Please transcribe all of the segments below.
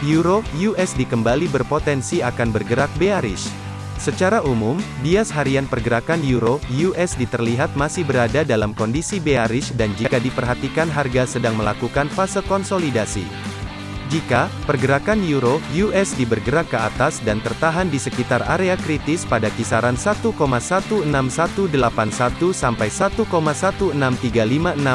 Euro USD kembali berpotensi akan bergerak bearish. Secara umum, bias harian pergerakan Euro USD terlihat masih berada dalam kondisi bearish dan jika diperhatikan harga sedang melakukan fase konsolidasi. Jika pergerakan euro USD bergerak ke atas dan tertahan di sekitar area kritis pada kisaran 1,16181 sampai 1,16356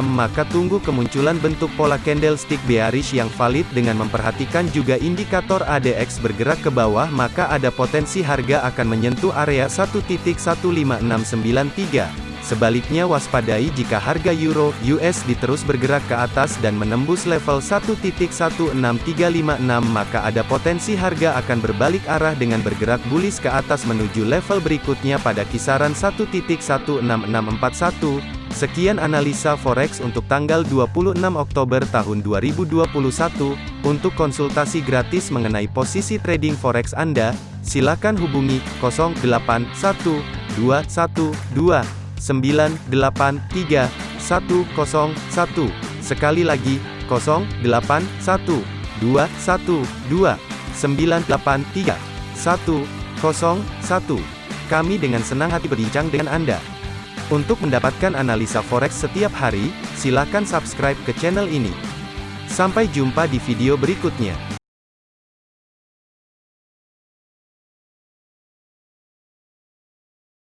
maka tunggu kemunculan bentuk pola candlestick bearish yang valid dengan memperhatikan juga indikator ADX bergerak ke bawah maka ada potensi harga akan menyentuh area 1.15693. Sebaliknya waspadai jika harga euro USD terus bergerak ke atas dan menembus level 1.16356 maka ada potensi harga akan berbalik arah dengan bergerak bullish ke atas menuju level berikutnya pada kisaran 1.16641. Sekian analisa forex untuk tanggal 26 Oktober tahun 2021. Untuk konsultasi gratis mengenai posisi trading forex Anda, silakan hubungi 081212 983 101. Sekali lagi, 081 212 983 101. Kami dengan senang hati berbincang dengan Anda. Untuk mendapatkan analisa forex setiap hari, silakan subscribe ke channel ini. Sampai jumpa di video berikutnya.